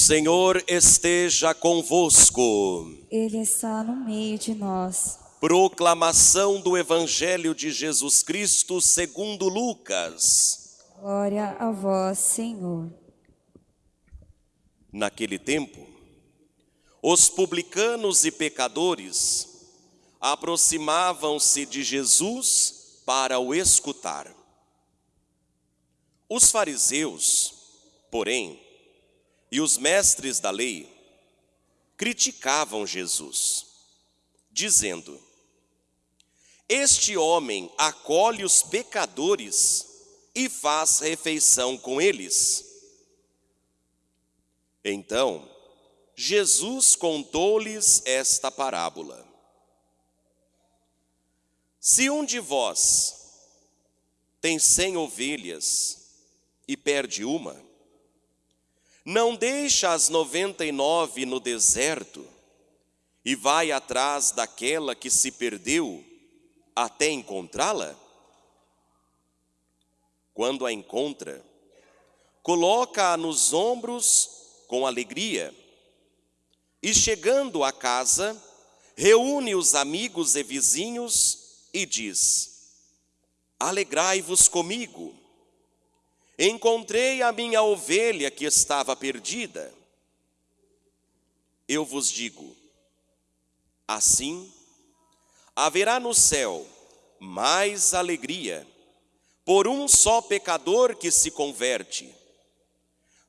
Senhor esteja convosco. Ele está no meio de nós. Proclamação do Evangelho de Jesus Cristo segundo Lucas. Glória a vós, Senhor. Naquele tempo, os publicanos e pecadores aproximavam-se de Jesus para o escutar. Os fariseus, porém, e os mestres da lei criticavam Jesus, dizendo: Este homem acolhe os pecadores e faz refeição com eles. Então, Jesus contou-lhes esta parábola. Se um de vós tem cem ovelhas e perde uma, não deixa as noventa e nove no deserto e vai atrás daquela que se perdeu até encontrá-la? Quando a encontra, coloca-a nos ombros com alegria e, chegando à casa, reúne os amigos e vizinhos e diz: Alegrai-vos comigo Encontrei a minha ovelha que estava perdida. Eu vos digo: assim haverá no céu mais alegria por um só pecador que se converte,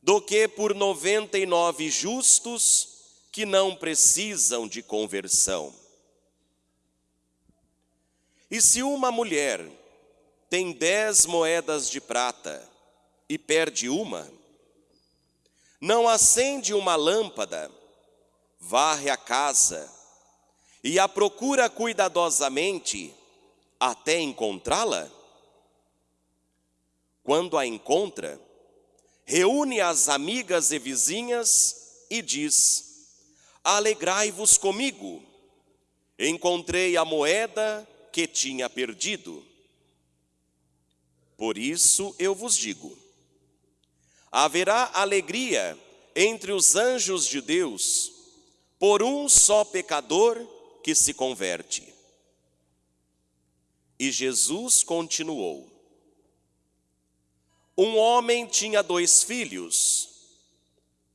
do que por noventa e nove justos que não precisam de conversão. E se uma mulher tem dez moedas de prata e perde uma, não acende uma lâmpada, varre a casa e a procura cuidadosamente até encontrá-la? Quando a encontra, reúne as amigas e vizinhas e diz: Alegrai-vos comigo, encontrei a moeda que tinha perdido. Por isso eu vos digo: haverá alegria entre os anjos de Deus por um só pecador que se converte. E Jesus continuou: Um homem tinha dois filhos.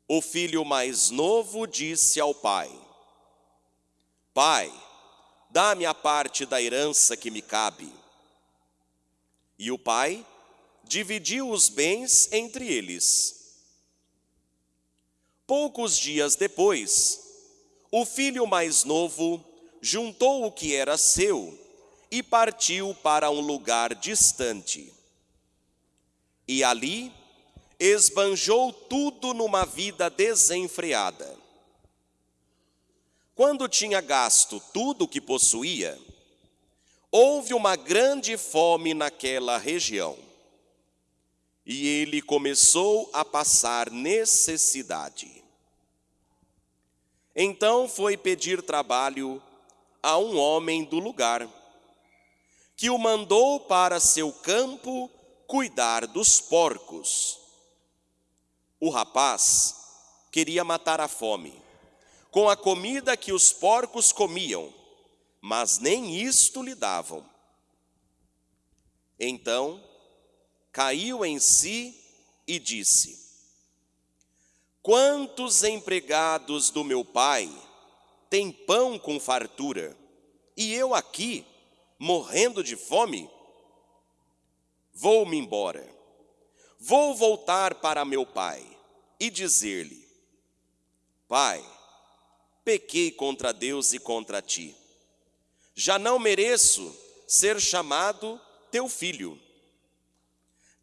O filho mais novo disse ao pai: Pai, dá-me a parte da herança que me cabe. E o pai dividiu os bens entre eles. Poucos dias depois, o filho mais novo juntou o que era seu e partiu para um lugar distante. E ali esbanjou tudo numa vida desenfreada. Quando tinha gasto tudo o que possuía, houve uma grande fome naquela região e ele começou a passar necessidade. Então foi pedir trabalho a um homem do lugar, que o mandou para seu campo cuidar dos porcos. O rapaz queria matar a fome com a comida que os porcos comiam, mas nem isto lhe davam. Então caiu em si e disse: Quantos empregados do meu pai têm pão com fartura, e eu aqui, morrendo de fome? Vou-me embora, vou voltar para meu pai e dizer-lhe: Pai, pequei contra Deus e contra ti. Já não mereço ser chamado teu filho.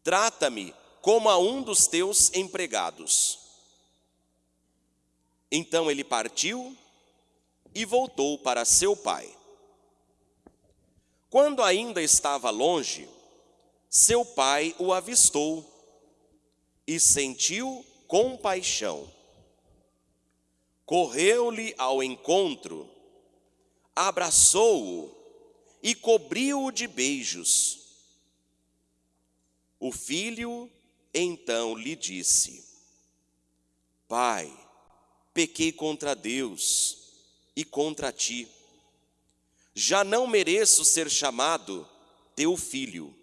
Trata-me como a um dos teus empregados. Então ele partiu e voltou para seu pai. Quando ainda estava longe, seu pai o avistou e sentiu compaixão. Correu-lhe ao encontro, abraçou-o e cobriu-o de beijos. O filho então lhe disse: Pai, pequei contra Deus e contra ti. Já não mereço ser chamado teu filho.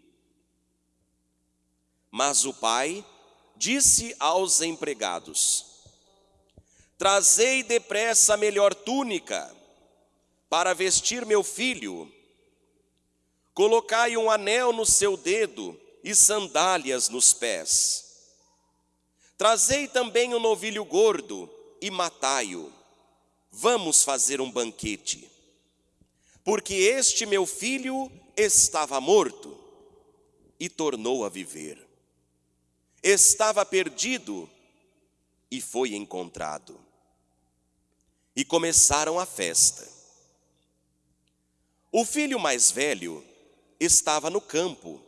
Mas o pai disse aos empregados: Trazei depressa a melhor túnica para vestir meu filho. Colocai um anel no seu dedo e sandálias nos pés. Trazei também um novilho gordo e matai-o. Vamos fazer um banquete. Porque este meu filho estava morto e tornou a viver. Estava perdido e foi encontrado. E começaram a festa. O filho mais velho estava no campo.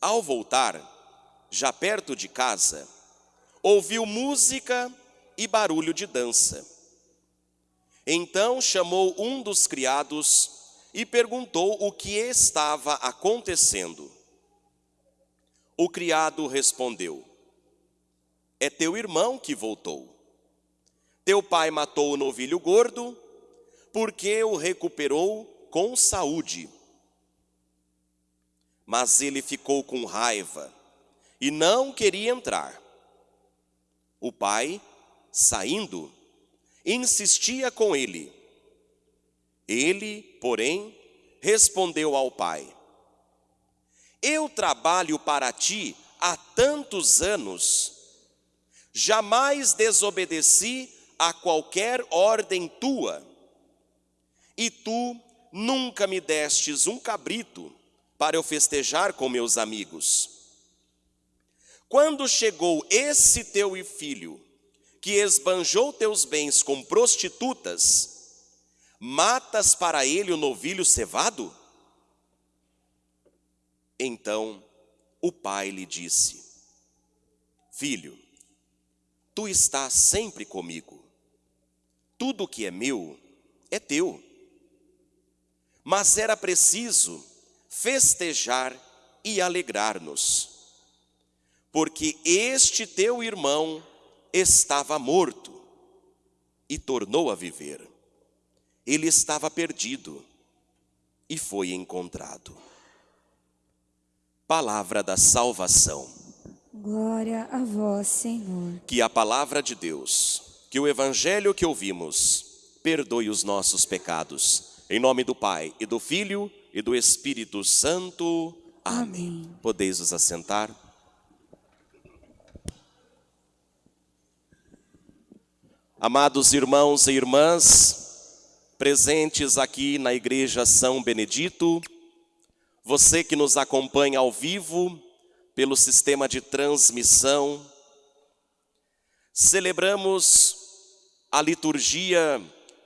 Ao voltar, já perto de casa, ouviu música e barulho de dança. Então chamou um dos criados e perguntou o que estava acontecendo. O criado respondeu: É teu irmão que voltou. Teu pai matou o novilho gordo, porque o recuperou com saúde. Mas ele ficou com raiva e não queria entrar. O pai, saindo, insistia com ele. Ele, porém, respondeu ao pai: Eu trabalho para ti há tantos anos, jamais desobedeci a qualquer ordem tua, e tu nunca me destes um cabrito para eu festejar com meus amigos. Quando chegou esse teu filho, que esbanjou teus bens com prostitutas, Matas para ele o novilho cevado? Então o pai lhe disse: Filho, tu estás sempre comigo, tudo que é meu é teu. Mas era preciso festejar e alegrar-nos, porque este teu irmão estava morto e tornou a viver ele estava perdido e foi encontrado. Palavra da salvação. Glória a vós, Senhor. Que a palavra de Deus, que o evangelho que ouvimos, perdoe os nossos pecados. Em nome do Pai e do Filho e do Espírito Santo. Amém. Amém. Podeis os assentar. Amados irmãos e irmãs, presentes aqui na Igreja São Benedito, você que nos acompanha ao vivo pelo sistema de transmissão, celebramos a liturgia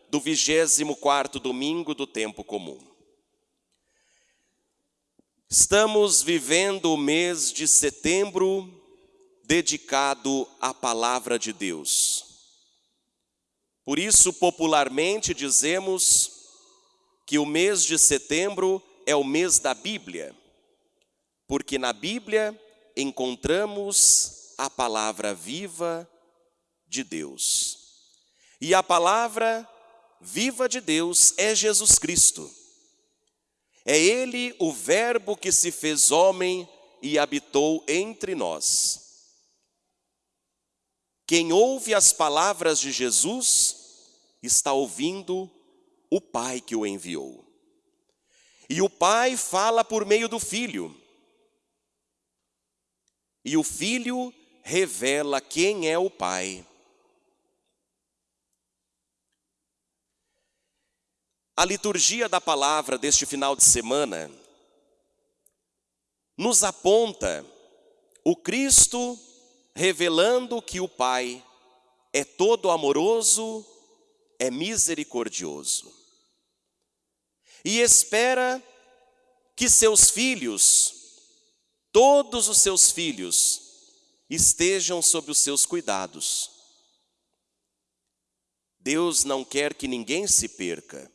do 24º domingo do tempo comum. Estamos vivendo o mês de setembro dedicado à palavra de Deus. Por isso, popularmente dizemos que o mês de setembro é o mês da Bíblia, porque na Bíblia encontramos a palavra viva de Deus. E a palavra viva de Deus é Jesus Cristo. É Ele o Verbo que se fez homem e habitou entre nós. Quem ouve as palavras de Jesus está ouvindo o Pai que o enviou. E o Pai fala por meio do Filho. E o Filho revela quem é o Pai. A liturgia da palavra deste final de semana nos aponta o Cristo revelando que o Pai é todo amoroso, é misericordioso. E espera que seus filhos, todos os seus filhos, estejam sob os seus cuidados. Deus não quer que ninguém se perca,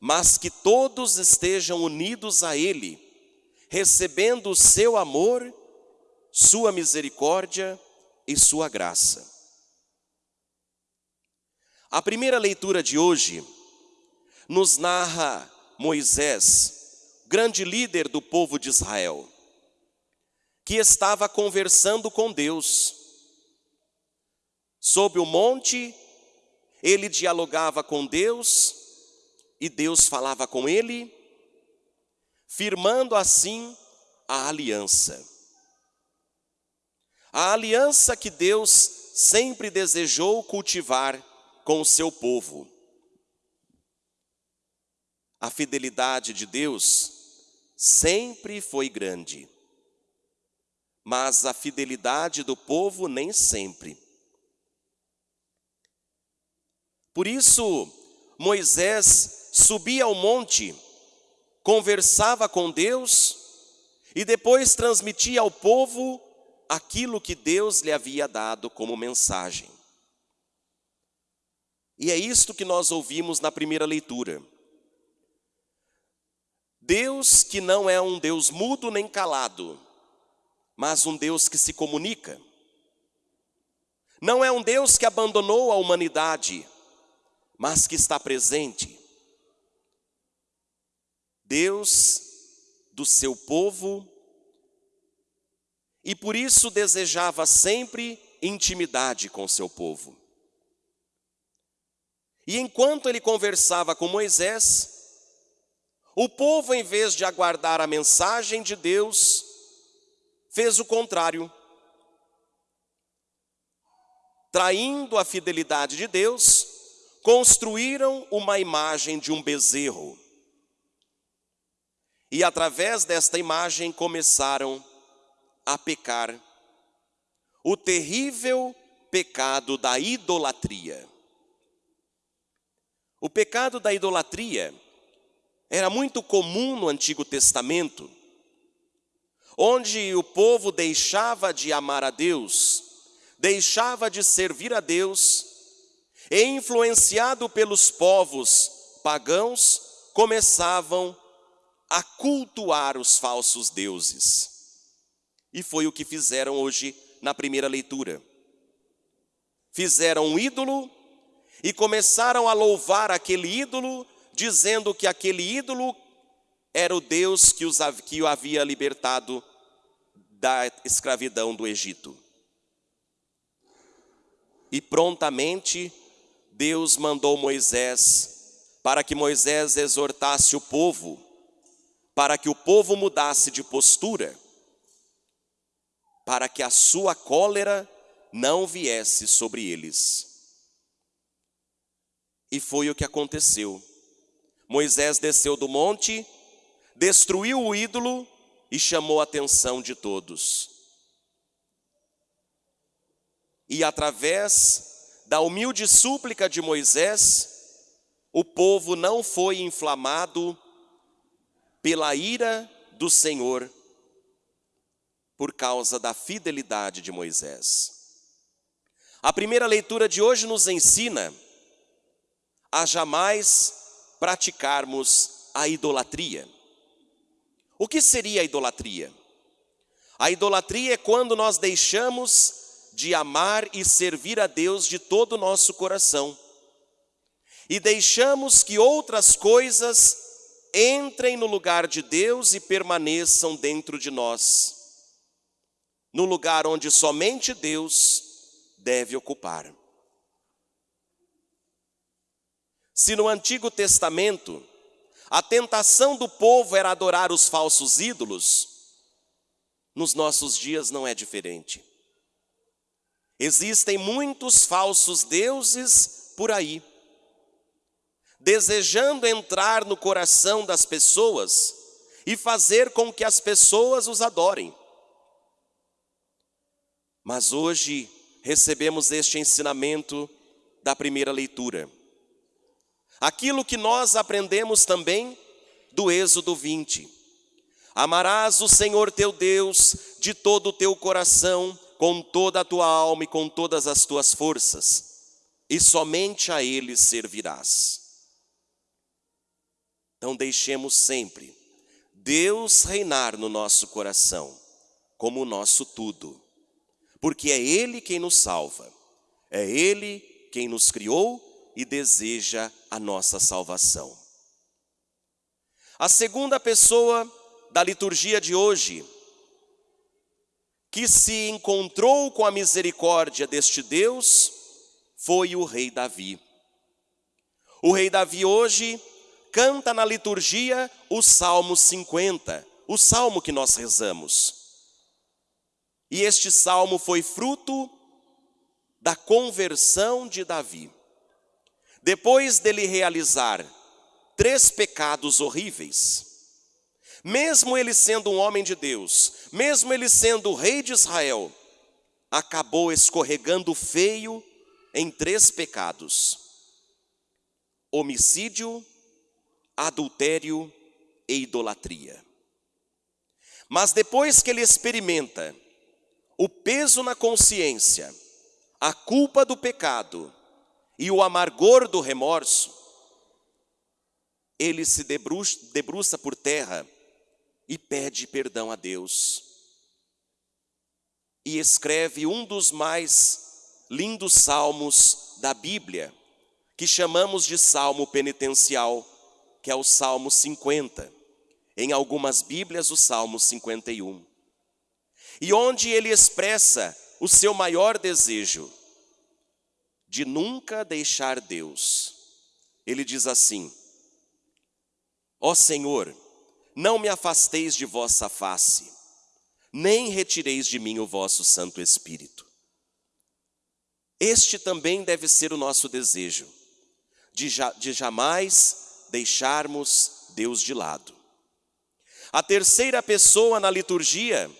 mas que todos estejam unidos a Ele, recebendo o seu amor sua misericórdia e sua graça. A primeira leitura de hoje nos narra Moisés, grande líder do povo de Israel, que estava conversando com Deus. Sob o monte, ele dialogava com Deus e Deus falava com ele, firmando assim a aliança. A aliança que Deus sempre desejou cultivar com o seu povo. A fidelidade de Deus sempre foi grande, mas a fidelidade do povo nem sempre. Por isso, Moisés subia ao monte, conversava com Deus e depois transmitia ao povo aquilo que Deus lhe havia dado como mensagem. E é isto que nós ouvimos na primeira leitura. Deus que não é um Deus mudo nem calado, mas um Deus que se comunica. Não é um Deus que abandonou a humanidade, mas que está presente. Deus do seu povo, e por isso desejava sempre intimidade com seu povo. E enquanto ele conversava com Moisés, o povo, em vez de aguardar a mensagem de Deus, fez o contrário. Traindo a fidelidade de Deus, construíram uma imagem de um bezerro. E através desta imagem começaram a pecar. O terrível pecado da idolatria. O pecado da idolatria era muito comum no Antigo Testamento, onde o povo deixava de amar a Deus, deixava de servir a Deus, e influenciado pelos povos pagãos, começavam a cultuar os falsos deuses. E foi o que fizeram hoje na primeira leitura. Fizeram um ídolo e começaram a louvar aquele ídolo, dizendo que aquele ídolo era o Deus que, os, que o havia libertado da escravidão do Egito. E prontamente Deus mandou Moisés para que Moisés exortasse o povo, para que o povo mudasse de postura, para que a sua cólera não viesse sobre eles. E foi o que aconteceu. Moisés desceu do monte, destruiu o ídolo e chamou a atenção de todos. E através da humilde súplica de Moisés, o povo não foi inflamado pela ira do Senhor por causa da fidelidade de Moisés. A primeira leitura de hoje nos ensina a jamais praticarmos a idolatria. O que seria a idolatria? A idolatria é quando nós deixamos de amar e servir a Deus de todo o nosso coração e deixamos que outras coisas entrem no lugar de Deus e permaneçam dentro de nós, no lugar onde somente Deus deve ocupar. Se no Antigo Testamento a tentação do povo era adorar os falsos ídolos, nos nossos dias não é diferente. Existem muitos falsos deuses por aí, desejando entrar no coração das pessoas e fazer com que as pessoas os adorem. Mas hoje recebemos este ensinamento da primeira leitura. Aquilo que nós aprendemos também do Êxodo 20. Amarás o Senhor teu Deus de todo o teu coração, com toda a tua alma e com todas as tuas forças, e somente a Ele servirás. Então deixemos sempre Deus reinar no nosso coração, como o nosso tudo, porque é Ele quem nos salva, é Ele quem nos criou e deseja a nossa salvação. A segunda pessoa da liturgia de hoje, que se encontrou com a misericórdia deste Deus, foi o rei Davi. O rei Davi hoje canta na liturgia o Salmo 50, o salmo que nós rezamos. E este salmo foi fruto da conversão de Davi. Depois dele realizar três pecados horríveis, mesmo ele sendo um homem de Deus, mesmo ele sendo rei de Israel, acabou escorregando feio em três pecados: homicídio, adultério e idolatria. Mas depois que ele experimenta o peso na consciência, a culpa do pecado e o amargor do remorso, ele se debruça, debruça por terra e pede perdão a Deus. E escreve um dos mais lindos salmos da Bíblia, que chamamos de salmo penitencial, que é o Salmo 50. Em algumas Bíblias, o Salmo 51. E onde ele expressa o seu maior desejo de nunca deixar Deus. Ele diz assim: Ó Senhor, não me afasteis de vossa face, nem retireis de mim o vosso Santo Espírito. Este também deve ser o nosso desejo, de, ja, de jamais deixarmos Deus de lado. A terceira pessoa na liturgia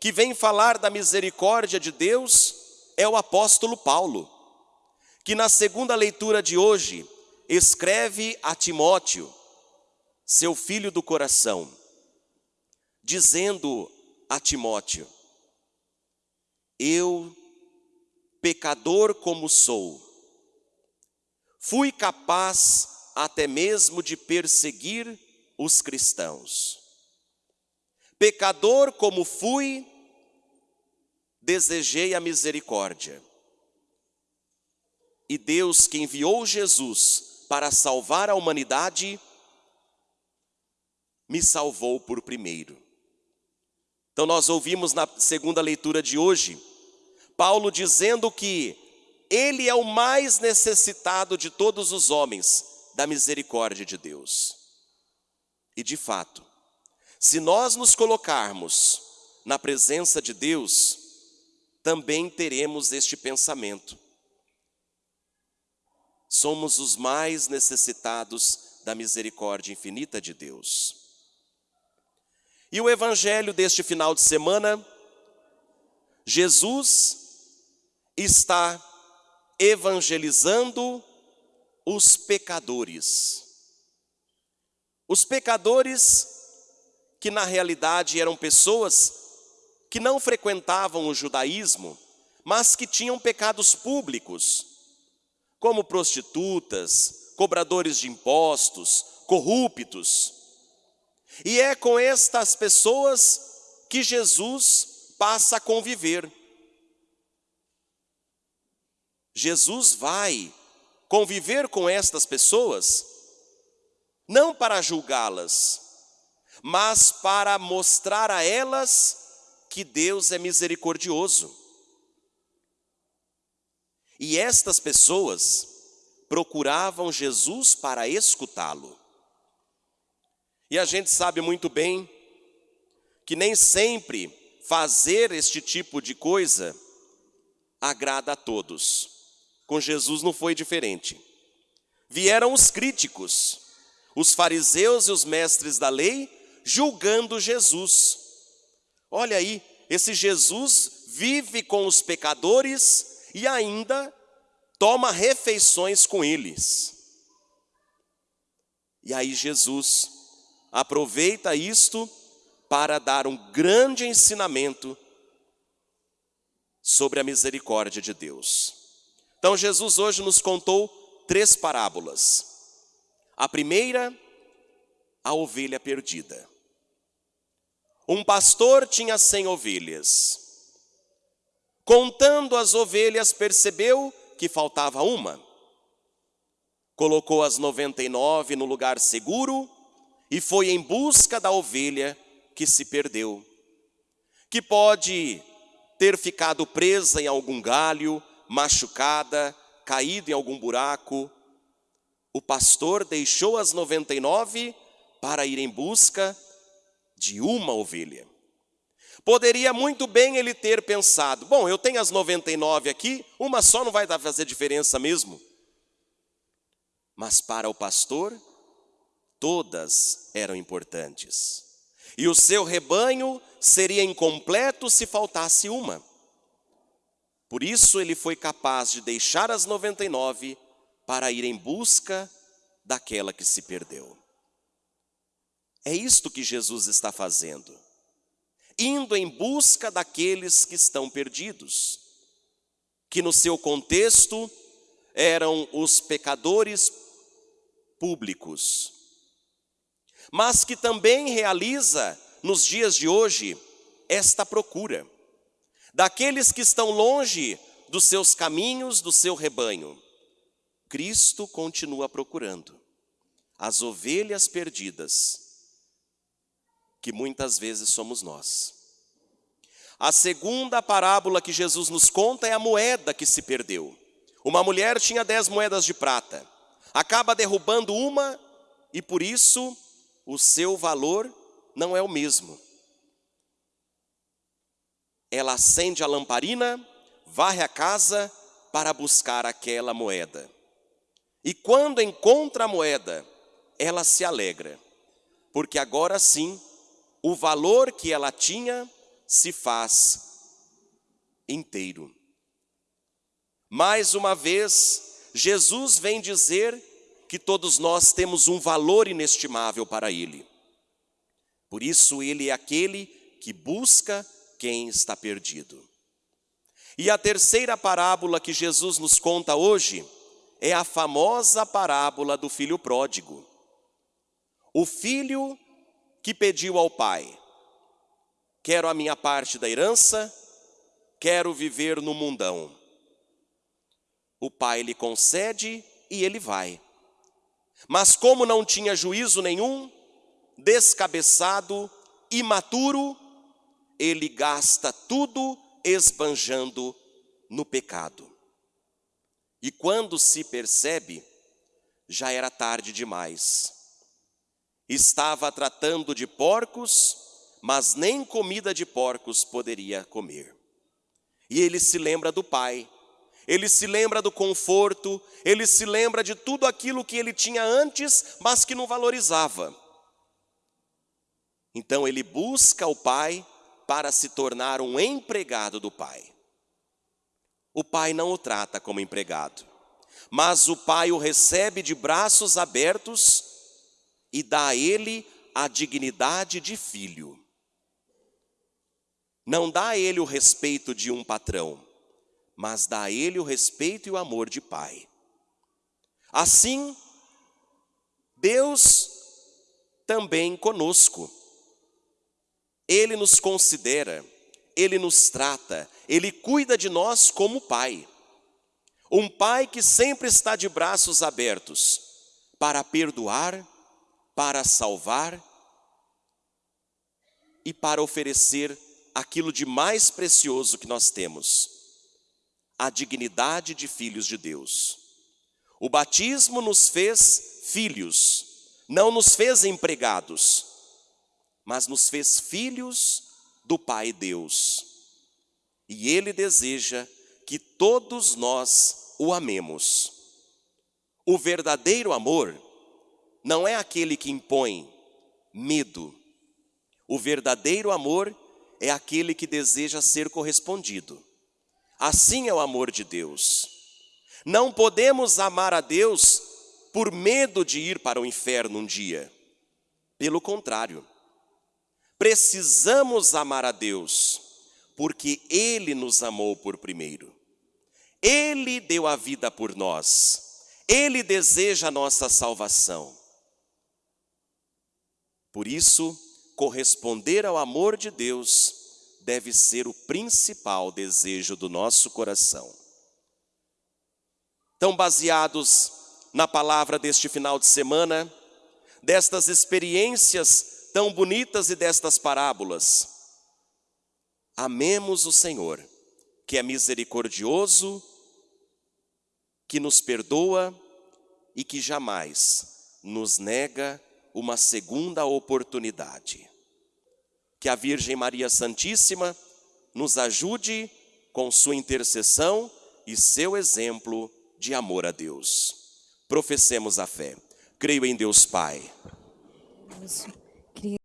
que vem falar da misericórdia de Deus é o apóstolo Paulo, que na segunda leitura de hoje escreve a Timóteo, seu filho do coração, dizendo a Timóteo: Eu, pecador como sou, fui capaz até mesmo de perseguir os cristãos. Pecador como fui, desejei a misericórdia. E Deus, que enviou Jesus para salvar a humanidade, me salvou por primeiro. Então, nós ouvimos na segunda leitura de hoje, Paulo dizendo que ele é o mais necessitado de todos os homens da misericórdia de Deus. E de fato, se nós nos colocarmos na presença de Deus, também teremos este pensamento. Somos os mais necessitados da misericórdia infinita de Deus. E o evangelho deste final de semana, Jesus está evangelizando os pecadores. Os pecadores que na realidade eram pessoas que não frequentavam o judaísmo, mas que tinham pecados públicos, como prostitutas, cobradores de impostos, corruptos. E é com estas pessoas que Jesus passa a conviver. Jesus vai conviver com estas pessoas, não para julgá-las, mas para mostrar a elas que Deus é misericordioso. E estas pessoas procuravam Jesus para escutá-lo. E a gente sabe muito bem que nem sempre fazer este tipo de coisa agrada a todos. Com Jesus não foi diferente. Vieram os críticos, os fariseus e os mestres da lei, julgando Jesus. Olha aí, esse Jesus vive com os pecadores e ainda toma refeições com eles. E aí Jesus aproveita isto para dar um grande ensinamento sobre a misericórdia de Deus. Então Jesus hoje nos contou três parábolas. A primeira, a ovelha perdida. Um pastor tinha cem ovelhas. Contando as ovelhas, percebeu que faltava uma. colocou as 99 no lugar seguro e foi em busca da ovelha que se perdeu, que pode ter ficado presa em algum galho, machucada, caído em algum buraco. O pastor deixou as 99 para ir em busca de uma ovelha. Poderia muito bem ele ter pensado: bom, eu tenho as 99 aqui, uma só não vai fazer diferença mesmo. Mas para o pastor, todas eram importantes. E o seu rebanho seria incompleto se faltasse uma. Por isso ele foi capaz de deixar as 99 para ir em busca daquela que se perdeu. É isto que Jesus está fazendo, indo em busca daqueles que estão perdidos, que no seu contexto eram os pecadores públicos, mas que também realiza nos dias de hoje esta procura daqueles que estão longe dos seus caminhos, do seu rebanho. Cristo continua procurando as ovelhas perdidas, que muitas vezes somos nós. A segunda parábola que Jesus nos conta é a moeda que se perdeu. Uma mulher tinha dez moedas de prata, acaba derrubando uma e por isso o seu valor não é o mesmo. Ela acende a lamparina, varre a casa para buscar aquela moeda. E quando encontra a moeda, ela se alegra, porque agora sim o valor que ela tinha se faz inteiro. Mais uma vez, Jesus vem dizer que todos nós temos um valor inestimável para Ele. Por isso, Ele é aquele que busca quem está perdido. E a terceira parábola que Jesus nos conta hoje é a famosa parábola do filho pródigo. O filho que pediu ao pai: Quero a minha parte da herança, quero viver no mundão. O pai lhe concede e ele vai. Mas como não tinha juízo nenhum, descabeçado, imaturo, ele gasta tudo esbanjando no pecado. E quando se percebe, já era tarde demais. Estava tratando de porcos, mas nem comida de porcos poderia comer. E ele se lembra do pai, ele se lembra do conforto, ele se lembra de tudo aquilo que ele tinha antes, mas que não valorizava. Então ele busca o pai para se tornar um empregado do pai. O pai não o trata como empregado, mas o pai o recebe de braços abertos e dá a ele a dignidade de filho. Não dá a ele o respeito de um patrão, mas dá a ele o respeito e o amor de pai. Assim, Deus também conosco. Ele nos considera, Ele nos trata, Ele cuida de nós como Pai. Um Pai que sempre está de braços abertos para perdoar, para salvar e para oferecer aquilo de mais precioso que nós temos, a dignidade de filhos de Deus. O batismo nos fez filhos, não nos fez empregados mas nos fez filhos do Pai Deus. E Ele deseja que todos nós o amemos. O verdadeiro amor não é aquele que impõe medo. O verdadeiro amor é aquele que deseja ser correspondido. Assim é o amor de Deus. Não podemos amar a Deus por medo de ir para o inferno um dia. Pelo contrário, Precisamos amar a Deus, porque Ele nos amou por primeiro. Ele deu a vida por nós. Ele deseja a nossa salvação. Por isso, corresponder ao amor de Deus deve ser o principal desejo do nosso coração. Então, baseados na palavra deste final de semana, destas experiências tão bonitas e destas parábolas. Amemos o Senhor, que é misericordioso, que nos perdoa e que jamais nos nega uma segunda oportunidade. Que a Virgem Maria Santíssima nos ajude com sua intercessão e seu exemplo de amor a Deus. Professemos a fé. Creio em Deus Pai. griega